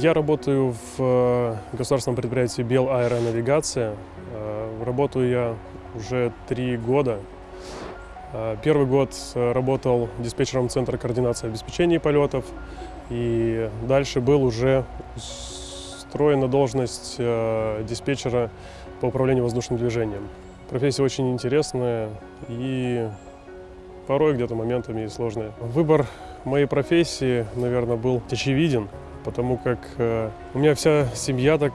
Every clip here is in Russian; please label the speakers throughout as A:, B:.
A: Я работаю в э, государственном предприятии «Белаэронавигация». Э, Работаю я уже три года. Э, Первый год работал диспетчером Центра координации обеспечения полетов. И дальше был уже устроен на должность диспетчера по управлению воздушным движением. Профессия очень интересная и порой где-то моментами и сложная. Выбор моей профессии, наверное, был очевиден, потому как э, у меня вся семья так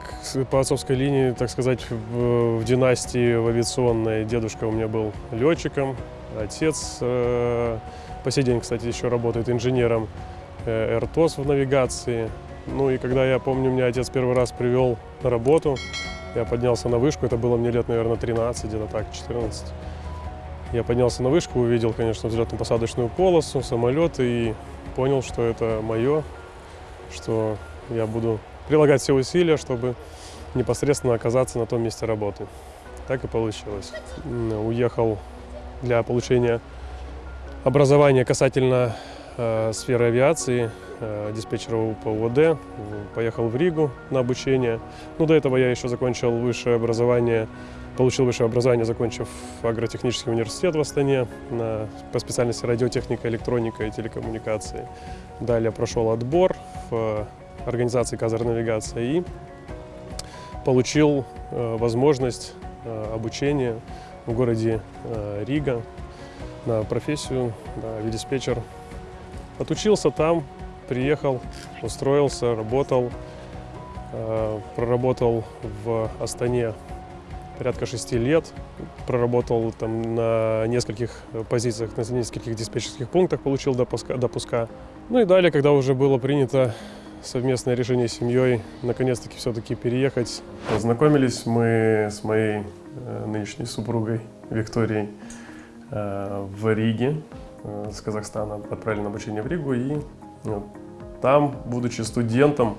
A: по отцовской линии, так сказать, в, в династии в авиационной. Дедушка у меня был летчиком, отец э, по сей день, кстати, еще работает инженером э, РТОС в навигации. Ну и когда я помню, меня отец первый раз привел на работу, я поднялся на вышку, это было мне лет, наверное, 13, где-то так, 14. Я поднялся на вышку, увидел, конечно, взлетно-посадочную полосу, самолет и понял, что это мое, что я буду прилагать все усилия, чтобы непосредственно оказаться на том месте работы. Так и получилось. Уехал для получения образования касательно сферы авиации, э, диспетчера УПУВД, м, поехал в Ригу на обучение. Ну, до этого я еще закончил высшее образование, получил высшее образование, закончив агротехнический университет в Астане на, по специальности радиотехника, электроника и телекоммуникации. Далее прошел отбор в э, организации Казар-навигация и получил э, возможность э, обучения в городе э, Рига на профессию да, авиадиспетчер. Отучился там, приехал, устроился, работал. Э, Проработал в Астане порядка шести лет. Проработал там на нескольких позициях, на нескольких диспетчерских пунктах, получил допуска. допуска. Ну и далее, когда уже было принято совместное решение с семьей, наконец-таки все-таки переехать. Познакомились мы с моей э, нынешней супругой Викторией э, в Риге, э, с Казахстана. Отправили на обучение в Ригу и э, там, будучи студентом,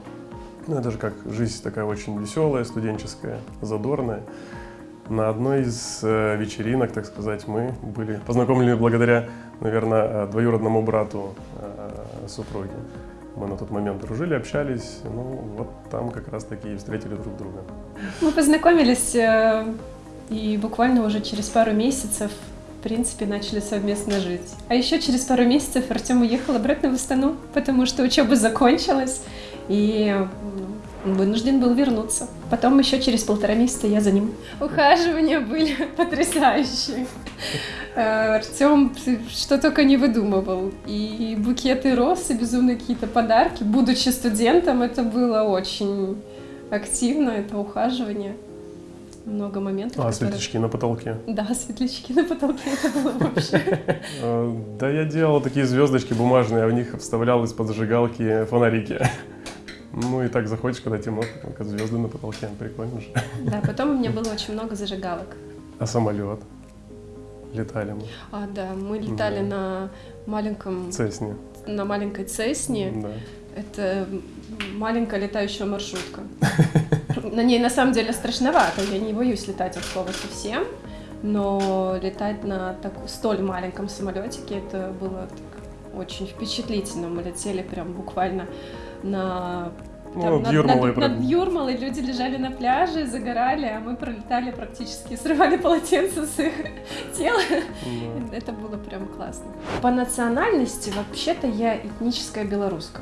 A: ну, это же как жизнь такая очень веселая, студенческая, задорная. На одной из э, вечеринок, так сказать, мы были познакомлены благодаря, наверное, э, двоюродному брату супруги. Мы на тот момент дружили, общались, ну вот там как раз таки и встретили друг друга.
B: Мы познакомились и буквально уже через пару месяцев, принципе, начали совместно жить. А еще через пару месяцев Артем уехал обратно в Астану, потому что учеба закончилась, и м, вынужден был вернуться. Потом еще через полтора месяца я за ним. Ухаживания были потрясающие. Э, Артем что только не выдумывал. И букеты роз, и безумные какие-то подарки. Будучи студентом, это было очень активно, это ухаживание. Много моментов.
A: А,
B: которые-
A: светлячки на потолке.
B: Да, светлячки на потолке, это было вообще.
A: Э, Да, я делал такие звездочки бумажные, а в них вставлял из-под зажигалки фонарики. Ну и так заходишь, когда темно, как звезды на потолке, прикольно же.
B: Да, потом у меня было очень много зажигалок.
A: А самолет? Летали мы.
B: А, да, мы летали
A: Да.
B: на маленьком,
A: Цесни.
B: на маленькой Цесне.
A: Да.
B: Это маленькая летающая маршрутка. На ней на самом деле страшновато, я не боюсь летать от слова совсем, но летать на так, столь маленьком самолетике это было так очень впечатлительно. Мы летели прям буквально на
A: Ну,
B: там
A: над
B: над,
A: Юрмалой
B: над-
A: прям.
B: над Юрмалой люди лежали на пляже, загорали, а мы пролетали практически, срывали полотенце с их тела.
A: Да.
B: Это было прям классно. По национальности вообще-то я этническая белоруска.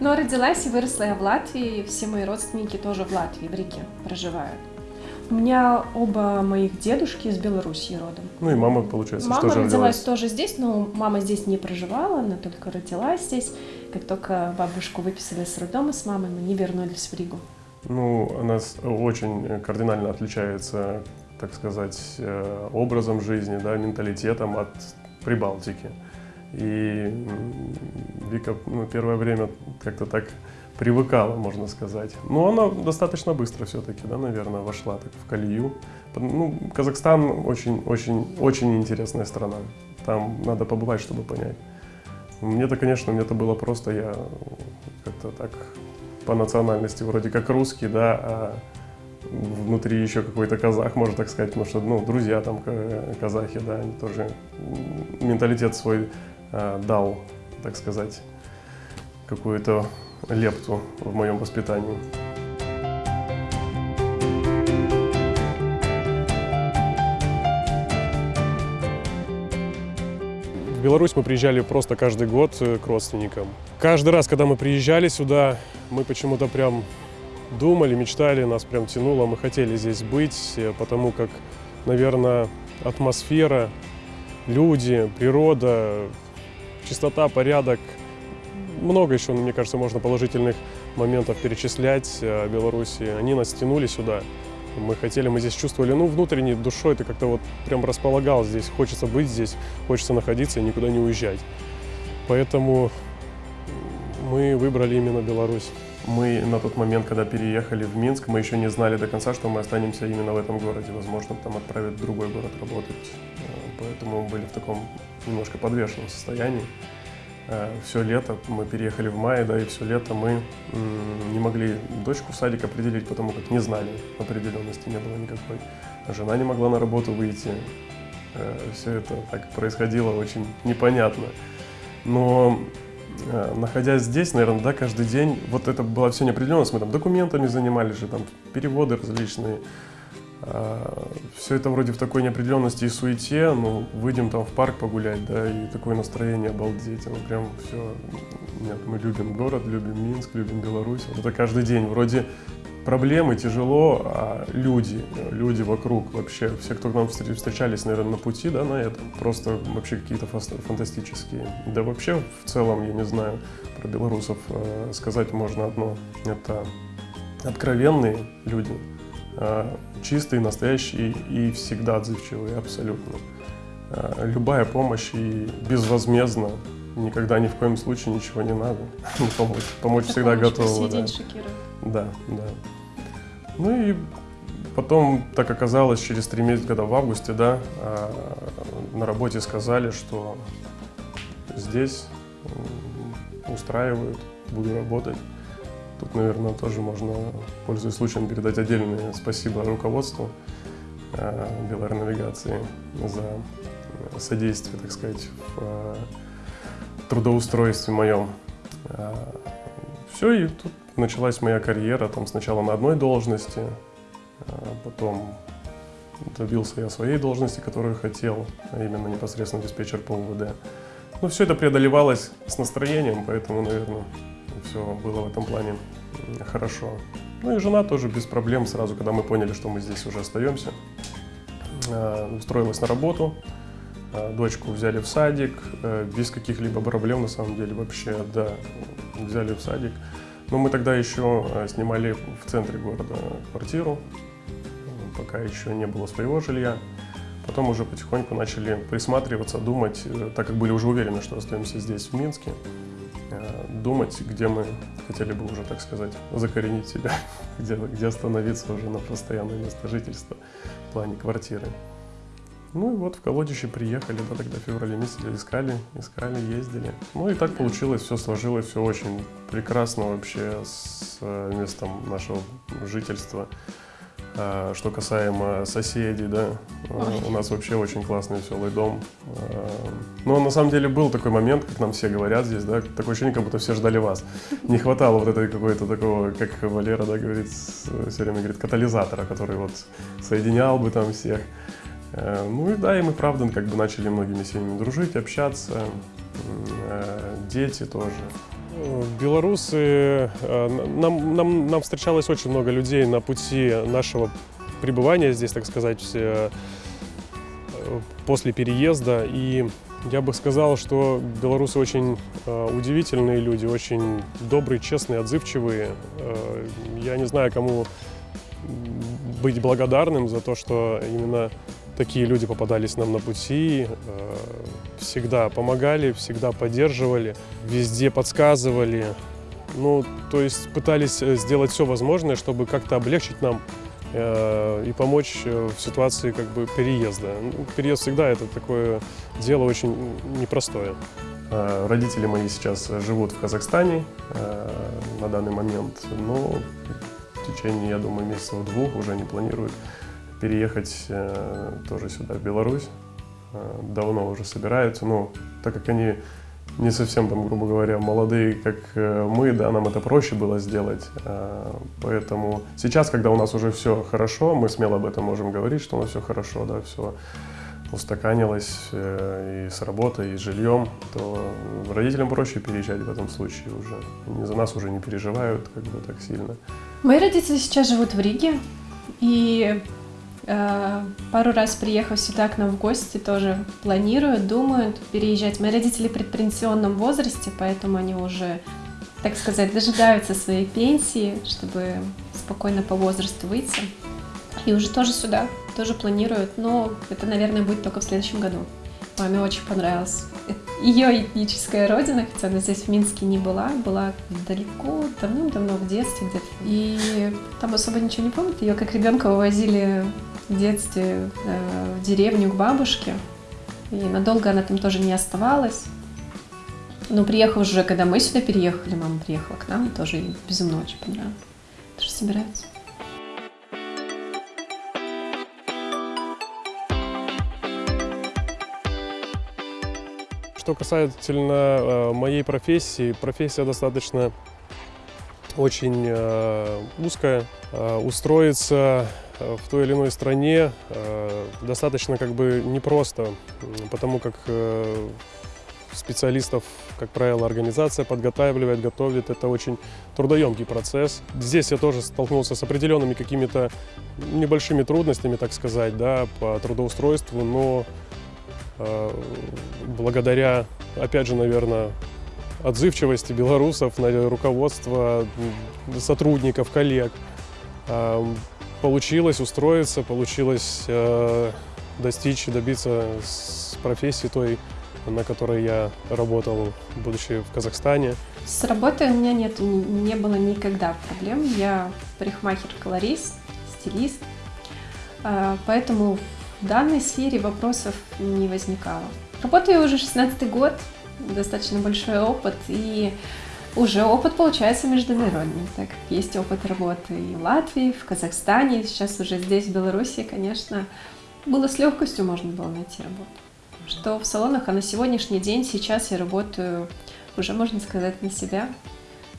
B: Но родилась и выросла я в Латвии, все мои родственники тоже в Латвии, в Риге проживают. У меня оба моих дедушки из Белоруссии родом.
A: Ну и мама, получается,
B: Мама
A: что же
B: родилась
A: родилась.
B: тоже здесь, но мама здесь не проживала, она только родилась здесь. Как только бабушку выписали с роддома с мамой, мы не вернулись в Ригу.
A: Ну, она очень кардинально отличается, так сказать, э, образом жизни, да, менталитетом от Прибалтики. И Вика ну, первое время как-то так привыкала, можно сказать. Но она достаточно быстро все-таки, да, наверное, вошла так в колею. Ну, Казахстан очень-очень-очень интересная страна. Там надо побывать, чтобы понять. Мне-то, конечно, мне-то было просто, я как-то так по национальности вроде как русский, да, а внутри еще какой-то казах, можно так сказать, потому что, ну, друзья там ка- казахи, да, они тоже менталитет свой дал, так сказать, какую-то лепту в моем воспитании. В Беларусь мы приезжали просто каждый год э, к родственникам. Каждый раз, когда мы приезжали сюда, мы почему-то прям думали, мечтали, нас прям тянуло, мы хотели здесь быть, э, потому как, наверное, атмосфера, люди, природа, чистота, порядок, много еще, мне кажется, можно положительных моментов перечислять о Беларуси. Они нас тянули сюда. Мы хотели, мы здесь чувствовали, ну, внутренней душой ты как-то вот прям располагал здесь. Хочется быть здесь, хочется находиться и никуда не уезжать. Поэтому мы выбрали именно Беларусь. Мы на тот момент, когда переехали в Минск, мы еще не знали до конца, что мы останемся именно в этом городе. Возможно, там отправят в другой город работать. Э, Поэтому мы были в таком немножко подвешенном состоянии. Э, Все лето, мы переехали в мае, да, и все лето мы не могли дочку в садик определить, потому как не знали, определенности не было никакой. Жена не могла на работу выйти. Все это так происходило очень непонятно. Но э, находясь здесь, наверное, да, каждый день, вот это была все неопределенность, мы там документами занимались же, там переводы различные, все это вроде в такой неопределенности и суете, ну, выйдем там в парк погулять, да, и такое настроение обалдеть, ну, прям все, нет, мы любим город, любим Минск, любим Беларусь, вот это каждый день, вроде проблемы, тяжело, а люди, люди вокруг вообще, все, кто к нам встр- встречались, наверное, на пути, да, на этом, просто вообще какие-то фантастические. Да вообще, в целом, я не знаю, про белорусов э, сказать можно одно, это откровенные люди, э, чистые, настоящие и всегда отзывчивые, абсолютно. Э, Любая помощь и безвозмездно, никогда ни в коем случае ничего не надо. Помочь, помочь всегда
B: сей
A: да. Да, да. Ну и потом так оказалось, через три месяца, когда в августе, да, а, на работе сказали, что здесь устраивают, буду работать. Тут, наверное, тоже можно, пользуясь случаем, передать отдельное спасибо руководству а, Белаэронавигации за э, содействие, так сказать, в а, трудоустройстве моем. Все, и тут началась моя карьера, там сначала на одной должности, потом добился я своей должности, которую хотел, а именно непосредственно диспетчер по УВД. Ну, все это преодолевалось с настроением, поэтому, наверное, все было в этом плане хорошо. Ну и жена тоже без проблем сразу, когда мы поняли, что мы здесь уже остаемся, а, устроилась на работу, а, дочку взяли в садик, э, без каких-либо проблем, на самом деле, вообще, да, взяли в садик. Но мы тогда еще э, снимали в центре города квартиру, пока еще не было своего жилья. Потом уже потихоньку начали присматриваться, думать, э, так как были уже уверены, что остаемся здесь, в Минске, э, думать, где мы хотели бы уже, так сказать, закоренить себя, где, где остановиться уже на постоянное место жительства в плане квартиры. Ну и вот в колодище приехали, да, тогда в феврале месяце искали, искали, ездили. Ну и так получилось, все сложилось, все очень прекрасно вообще с э, местом нашего жительства. А, Что касаемо соседей, да,
B: Ой.
A: у нас вообще очень классный веселый дом. А, Но на самом деле был такой момент, как нам все говорят здесь, да, такое ощущение, как будто все ждали вас. Не хватало вот этой какой-то такого, как Валера, да, говорит, все время говорит, катализатора, который вот соединял бы там всех. Э, Ну и да, и мы, правда, как бы начали многими семьями дружить, общаться, э, дети тоже. Белорусы, э, нам, нам, нам встречалось очень много людей на пути нашего пребывания здесь, так сказать, э, после переезда. И я бы сказал, что белорусы очень э, удивительные люди, очень добрые, честные, отзывчивые. Я не знаю, кому быть благодарным за то, что именно такие люди попадались нам на пути, э, всегда помогали, всегда поддерживали, везде подсказывали. Ну, то есть пытались э, сделать все возможное, чтобы как-то облегчить нам э, и помочь в ситуации как бы переезда. Ну, переезд всегда это такое дело очень непростое. Родители мои сейчас живут в Казахстане на данный момент, но в течение, я думаю, месяцев двух уже не планируют переехать э, тоже сюда, в Беларусь. Э, давно уже собираются, но так как они не совсем, там, грубо говоря, молодые, как э, мы, да, нам это проще было сделать. А, поэтому сейчас, когда у нас уже все хорошо, мы смело об этом можем говорить, что у нас все хорошо, да, все устаканилось э, и с работой, и с жильем, то родителям проще переезжать в этом случае уже. Они за нас уже не переживают как бы так сильно.
B: Мои родители сейчас живут в Риге, и э, пару раз приехав сюда к нам в гости, тоже планируют, думают переезжать. Мои родители в предпенсионном возрасте, поэтому они уже, так сказать, дожидаются своей пенсии, чтобы спокойно по возрасту выйти. И уже тоже сюда, тоже планируют, но это, наверное, будет только в следующем году. Маме очень понравилось. Ее этническая родина, хотя она здесь в Минске не была, была далеко, давным-давно в детстве где-то. И там особо ничего не помнит. Ее как ребенка вывозили в детстве э, в деревню к бабушке. И надолго она там тоже не оставалась. Но приехав уже, когда мы сюда переехали, мама приехала к нам, тоже безумно очень понравилось. Тоже собирается.
A: Что касательно э, моей профессии, профессия достаточно очень э, узкая. Э, устроиться в той или иной стране достаточно как бы непросто, потому как специалистов, как правило, организация подготавливает, готовит. Это очень трудоемкий процесс. Здесь я тоже столкнулся с определенными какими-то небольшими трудностями, так сказать, да, по трудоустройству, но благодаря, опять же, наверное, отзывчивости белорусов на руководство сотрудников, коллег. Э, получилось устроиться, получилось э, достичь, добиться профессии той, на которой я работал, будучи в Казахстане.
B: С работой у меня нет, не было никогда проблем. Я парикмахер-колорист, стилист, поэтому в данной сфере вопросов не возникало. Работаю уже 16 год, достаточно большой опыт, и уже опыт получается международный, так как есть опыт работы и в Латвии, в Казахстане, сейчас уже здесь, в Беларуси, конечно, было с легкостью можно было найти работу. Что в салонах, а на сегодняшний день сейчас я работаю уже, можно сказать, на себя,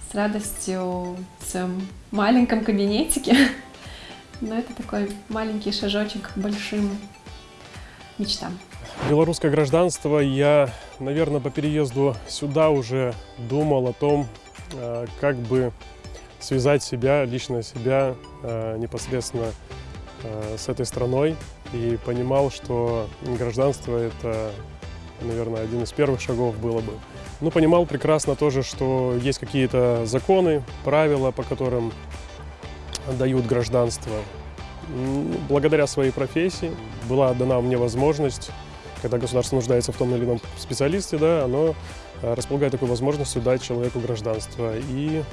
B: с радостью в своем маленьком кабинетике, но это такой маленький шажочек к большим мечтам.
A: Белорусское гражданство я, наверное, по переезду сюда уже думал о том, э, как бы связать себя, лично себя э, непосредственно э, с этой страной и понимал, что гражданство это, наверное, один из первых шагов было бы. Ну, понимал прекрасно тоже, что есть какие-то законы, правила, по которым дают гражданство. Благодаря своей профессии была дана мне возможность, когда государство нуждается в том или ином специалисте, да, оно э, располагает такой возможностью дать человеку гражданство. И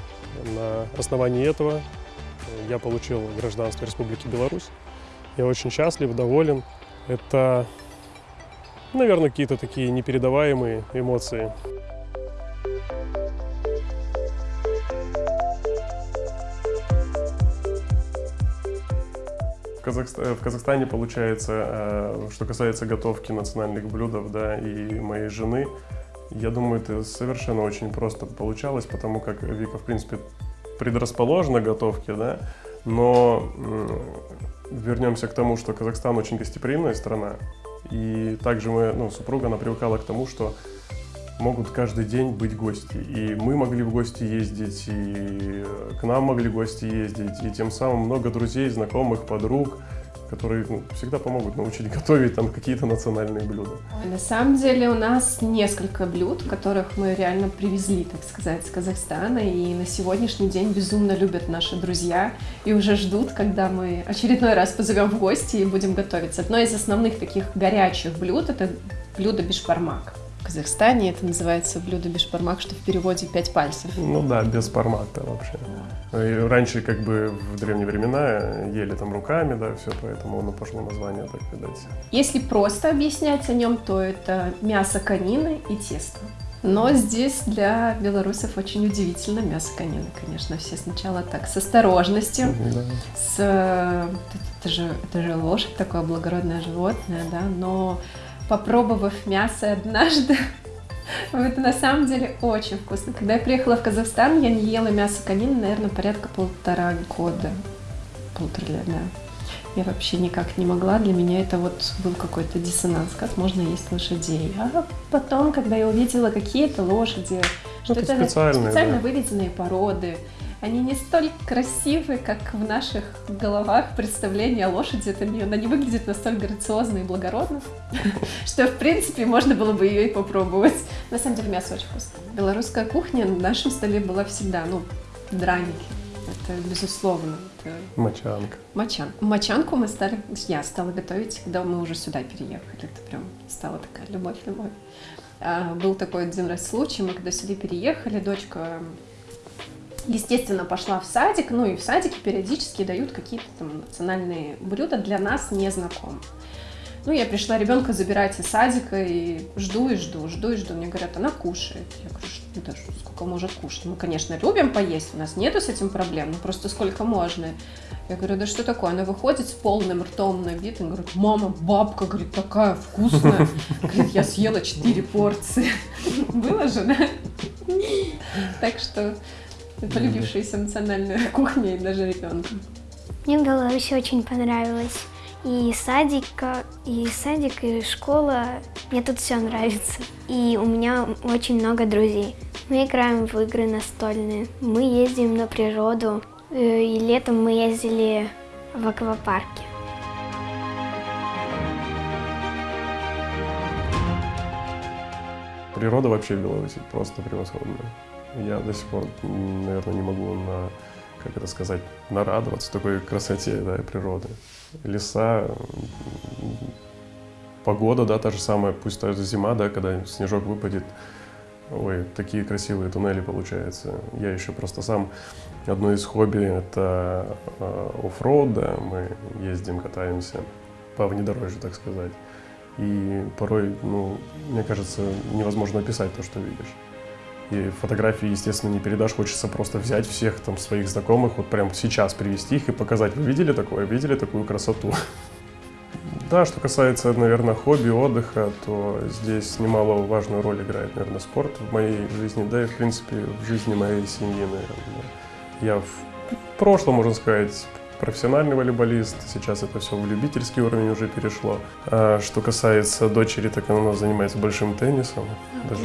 A: на основании этого я получил гражданство Республики Беларусь. Я очень счастлив, доволен. Это, наверное, какие-то такие непередаваемые эмоции. Казахстане, в Казахстане получается, э, что касается готовки национальных блюдов, да, и моей жены, я думаю, это совершенно очень просто получалось, потому как Вика, в принципе, предрасположена к готовке, да, но вернемся к тому, что Казахстан очень гостеприимная страна, и также мы, ну, супруга, она привыкала к тому, что могут каждый день быть гости. И мы могли в гости ездить, и к нам могли гости ездить, и тем самым много друзей, знакомых, подруг, которые ну, всегда помогут научить готовить там какие-то национальные блюда.
B: На самом деле у нас несколько блюд, которых мы реально привезли, так сказать, с Казахстана, и на сегодняшний день безумно любят наши друзья и уже ждут, когда мы очередной раз позовем в гости и будем готовиться. Одно из основных таких горячих блюд – это блюдо бишбармак. Казахстане это называется блюдо бешпармак, что в переводе пять пальцев.
A: Ну да, без формата вообще. И раньше как бы в древние времена ели там руками, да, все, поэтому оно пошло название так видать.
B: Если просто объяснять о нем, то это мясо конины и тесто. Но здесь для белорусов очень удивительно мясо конины, конечно. Все сначала так с осторожностью, да. с это же, это же лошадь такое благородное животное, да, но попробовав мясо однажды, Это на самом деле очень вкусно. Когда я приехала в Казахстан, я не ела мясо конины, наверное, порядка полтора года. Полтора лет, да. Я вообще никак не могла. Для меня это вот был какой-то диссонанс. Как можно есть лошадей? А потом, когда я увидела какие-то лошади, что
A: это
B: это
A: специальные,
B: специально
A: да.
B: выведенные породы, они не столь красивы, как в наших головах представление о лошади. Это не, она не выглядит настолько грациозно и благородно, что, в принципе, можно было бы ее и попробовать. На самом деле, мясо очень вкусное. Белорусская кухня на нашем столе была всегда, ну, драники. Это безусловно. Это
A: Мочанка.
B: мочан. Мочанку мы стали, я стала готовить, когда мы уже сюда переехали. Это прям стала такая любовь-любовь. А, был такой один раз случай, мы когда сюда переехали, дочка естественно, пошла в садик, ну и в садике периодически дают какие-то там национальные блюда для нас незнакомых. Ну, я пришла ребенка забирать из садика и жду и жду, жду и жду. Мне говорят, она кушает. Я говорю, что да, что, сколько может кушать? Мы, конечно, любим поесть, у нас нету с этим проблем, ну просто сколько можно. Я говорю, да что такое? Она выходит с полным ртом на вид и говорит, мама, бабка, говорит, такая вкусная. Говорит, я съела 4 порции. Было же, да? Так что полюбившаяся национальная кухня и даже ребенка.
C: Мне в Беларуси очень понравилось. И садика, и садик, и школа. Мне тут все нравится. И у меня очень много друзей. Мы играем в игры настольные. Мы ездим на природу. Э, И летом мы ездили в аквапарке.
A: Природа вообще в Беларуси просто превосходная. Я до сих пор, наверное, не могу на, как это сказать, нарадоваться такой красоте да, природы. Леса, погода, да, та же самая, пусть даже зима, да, когда снежок выпадет. Ой, такие красивые туннели получаются. Я еще просто сам, одно из хобби – это э, оффроуд, да, мы ездим, катаемся по внедорожью, так сказать. И порой, ну, мне кажется, невозможно описать то, что видишь. И фотографии, естественно, не передашь. Хочется просто взять всех там своих знакомых, вот прямо сейчас привести их и показать. Вы видели такое? Видели такую красоту? Да, что касается, наверное, хобби, отдыха, то здесь немало важную роль играет, наверное, спорт в моей жизни, да и, в принципе, в жизни моей семьи, наверное. Я в прошлом, можно сказать, профессиональный волейболист, сейчас это все в любительский уровень уже перешло. А что касается дочери, так она занимается большим теннисом. Даже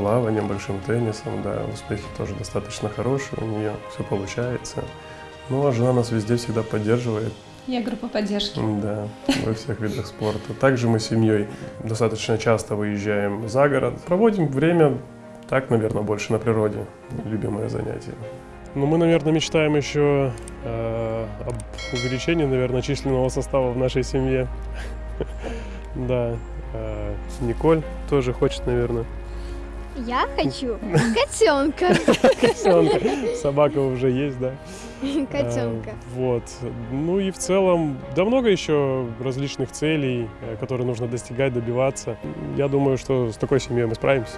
A: плаванием, большим теннисом, да, успехи тоже достаточно хорошие, у нее все получается. Ну, а жена нас везде всегда поддерживает,
B: Я группа поддержки.
A: да, во всех видах спорта. Также мы с семьей достаточно часто выезжаем за город, проводим время так, наверное, больше на природе, любимое занятие. Ну, мы, наверное, мечтаем еще э, об увеличении, наверное, численного состава в нашей семье. Да, э, Николь тоже хочет, наверное.
C: Я хочу котенка.
A: Котенка. Собака уже есть, да. А, Вот. Ну и в целом, да много еще различных целей, э, которые нужно достигать, добиваться. Я думаю, что с такой семьей мы справимся.